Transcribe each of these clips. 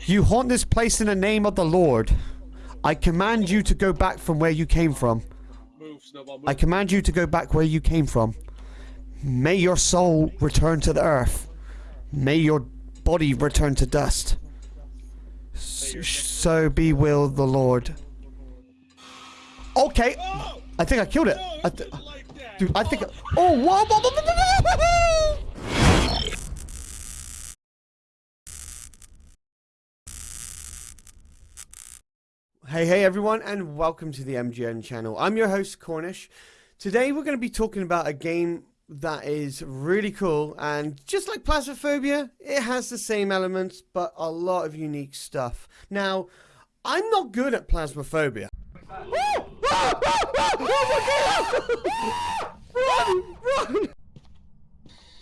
You haunt this place in the name of the Lord. I command you to go back from where you came from. I command you to go back where you came from. May your soul return to the earth. May your body return to dust. So be will the Lord. Okay. I think I killed it. I th- I think. Oh, whoa, whoa, whoa, whoa, whoa, whoa. Hey, hey everyone, and welcome to the MGN channel. I'm your host, Cornish. Today we're going to be talking about a game that is really cool, and just like Plasmophobia, it has the same elements, but a lot of unique stuff. Now, I'm not good at Plasmophobia.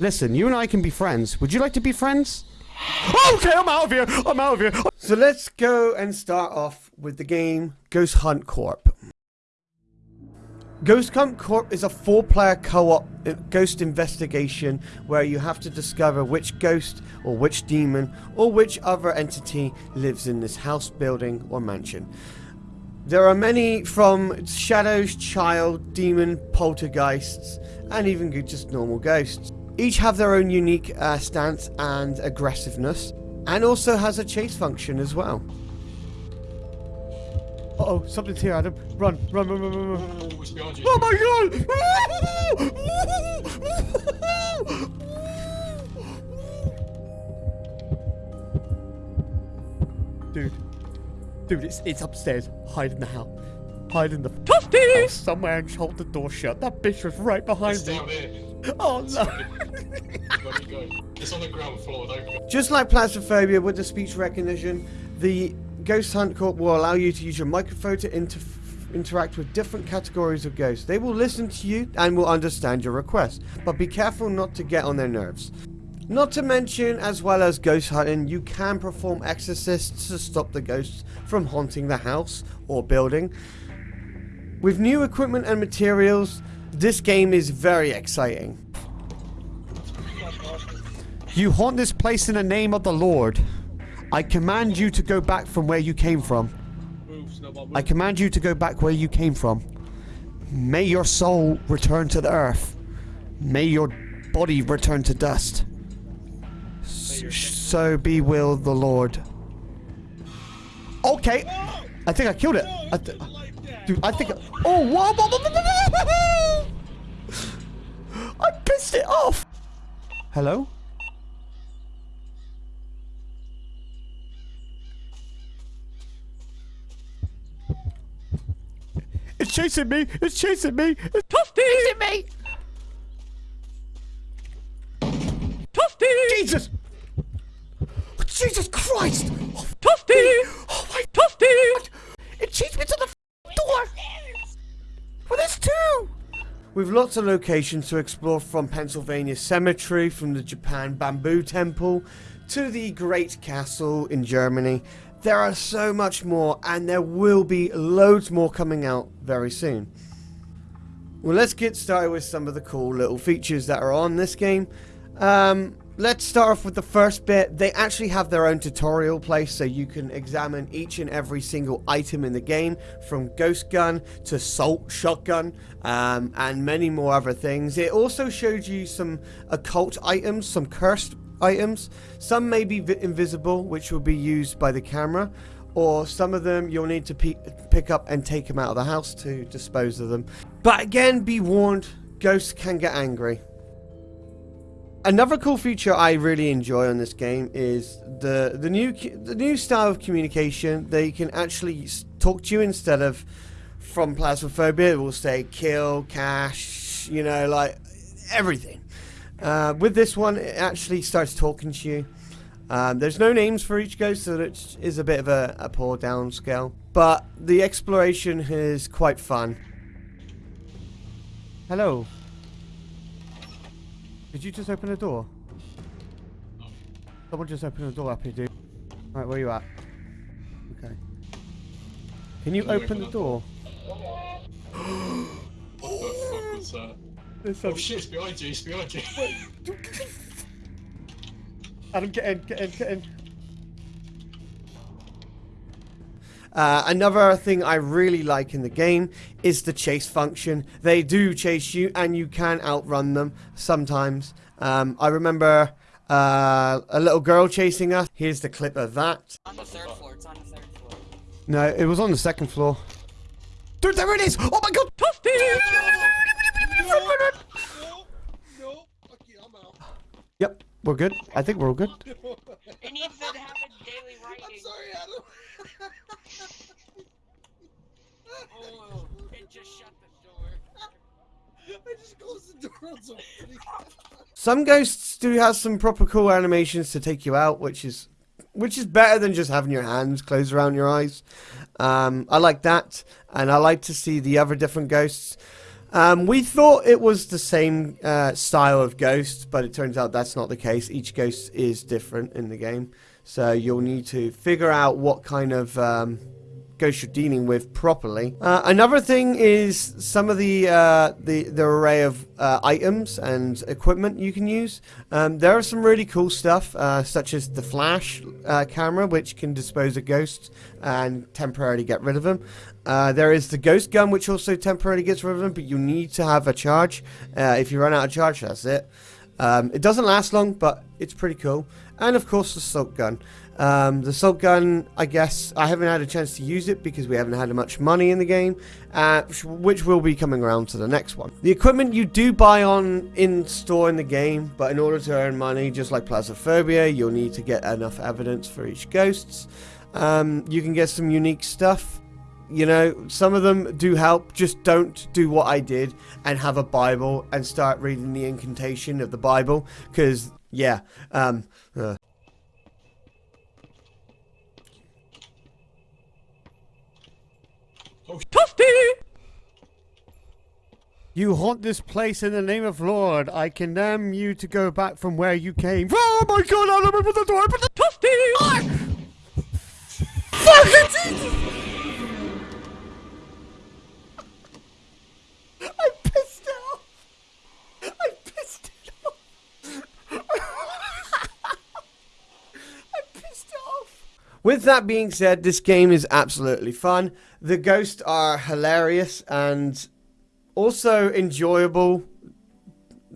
Listen, you and I can be friends. Would you like to be friends? Okay, I'm out of here. I'm out of here. So let's go and start off with the game Ghost Hunt Corp. Ghost Hunt Corp is a four-player co-op uh, ghost investigation where you have to discover which ghost or which demon or which other entity lives in this house, building, or mansion. There are many from shadows, child, demon, poltergeists, and even just normal ghosts. Each have their own unique uh, stance and aggressiveness, and also has a chase function as well. Uh oh, something's here, Adam. Run, run, run, run, run, run. Oh, it's behind you. Oh my god! Dude. Dude, it's, it's upstairs. Hide in the house. Hide in the house somewhere and hold the door shut. That bitch was right behind It's me. down here. Oh no. It's on the ground floor. Just like Plasmophobia with the speech recognition, the Ghost Hunt Corp will allow you to use your microphone to inter- interact with different categories of ghosts. They will listen to you and will understand your request, but be careful not to get on their nerves. Not to mention, as well as ghost hunting, you can perform exorcists to stop the ghosts from haunting the house or building. With new equipment and materials, this game is very exciting. You haunt this place in the name of the Lord. I command you to go back from where you came from. I command you to go back where you came from. May your soul return to the earth. May your body return to dust. So be will the Lord. Okay. I think I killed it. I th- dude, I think. Oh, whoa, whoa, whoa, whoa. I pissed it off. Hello? Chasing me! It's chasing me! It's chasing me! Tufty! Jesus! Jesus Christ! Oh, Tufty! Oh my Tufty! It chased me to the door! Well, there's two! With lots of locations to explore from Pennsylvania Cemetery, from the Japan Bamboo Temple, to the Great Castle in Germany, there are so much more, and there will be loads more coming out very soon. Well, let's get started with some of the cool little features that are on this game. Um, let's start off with the first bit. They actually have their own tutorial place, so you can examine each and every single item in the game, from ghost gun to salt shotgun, um, and many more other things. It also shows you some occult items, some cursed items. Some may be invisible, which will be used by the camera, or some of them you'll need to pick up and take them out of the house to dispose of them. But again, be warned, ghosts can get angry. Another cool feature I really enjoy on this game is the the new the new style of communication. They can actually talk to you instead of from Plasmophobia. It will say kill, cash, you know, like everything. Uh, with this one, it actually starts talking to you. Um, there's no names for each ghost, so it is a bit of a, a poor down scale. But the exploration is quite fun. Hello. Did you just open a door? Someone just opened a door up here, dude. Right, where you at? Okay. Can you Can you open open the that door? What the fuck was that? There's Oh shit, it's behind you, it's behind you. Adam, get in, get in, get in. Uh, another thing I really like in the game is the chase function. They do chase you, and you can outrun them sometimes. Um, I remember uh, a little girl chasing us. Here's the clip of that. On the third floor. It's on the third floor. No, it was on the second floor. Dude, there it is! Oh my god! Toasty! No, no, fuck you, I'm out. Yep, we're good. I think we're all good. It needs to have a daily I'm sorry, Adam. Oh, it just shut the door. I just closed the door on. Some ghosts do have some proper cool animations to take you out, which is which is better than just having your hands closed around your eyes. Um, I like that, and I like to see the other different ghosts. Um, we thought it was the same uh, style of ghost, but it turns out that's not the case. Each ghost is different in the game, so you'll need to figure out what kind of um, ghost you're dealing with properly. Uh, another thing is some of the uh, the the array of uh, items and equipment you can use. Um, there are some really cool stuff, uh, such as the flash uh, camera, which can dispose of ghosts and temporarily get rid of them. Uh, there is the ghost gun, which also temporarily gets rid of them, but you need to have a charge. If you run out of charge, that's it. Um, it doesn't last long, but it's pretty cool. And of course, the salt gun. Um, the salt gun, I guess, I haven't had a chance to use it because we haven't had much money in the game, uh, which will be coming around to the next one. The equipment you do buy on in store in the game, but in order to earn money, just like Plasmophobia, you'll need to get enough evidence for each ghosts. Um, you can get some unique stuff. You know, some of them do help. Just don't do what I did and have a Bible and start reading the incantation of the Bible. Because, yeah, um, uh, Oh, You haunt this place in the name of Lord. I condemn you to go back from where you came. Oh my god, I'll open the door, open the toasty! With that being said, this game is absolutely fun. The ghosts are hilarious and also enjoyable.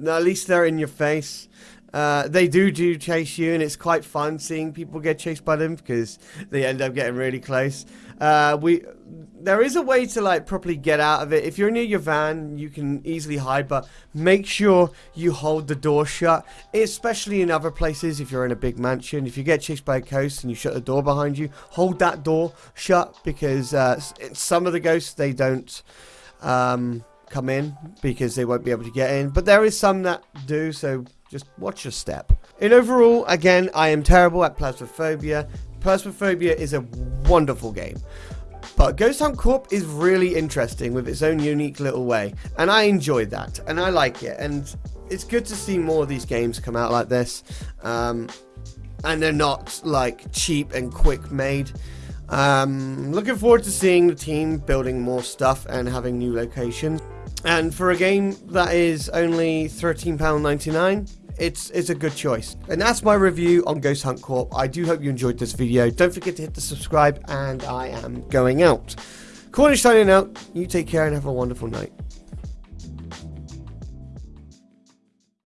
At least they're in your face. Uh, they do do chase you, and it's quite fun seeing people get chased by them because they end up getting really close. Uh, we there is a way to like properly get out of it. If you're near your van, you can easily hide, but make sure you hold the door shut. Especially in other places, if you're in a big mansion, if you get chased by a ghost and you shut the door behind you, hold that door shut because uh, some of the ghosts they don't. Um, come in because they won't be able to get in. But there is some that do, so just watch your step. In overall, again, I am terrible at Plasmophobia. Plasmophobia is a wonderful game. But Ghost Hunt Corp is really interesting with its own unique little way. And I enjoyed that. And I like it. And it's good to see more of these games come out like this. Um, and they're not like cheap and quick made. Um, looking forward to seeing the team building more stuff and having new locations. And for a game that is only £13.99, it's, it's a good choice. And that's my review on Ghost Hunt Corp. I do hope you enjoyed this video. Don't forget to hit the subscribe, and I am going out. Cornish signing out. You take care and have a wonderful night.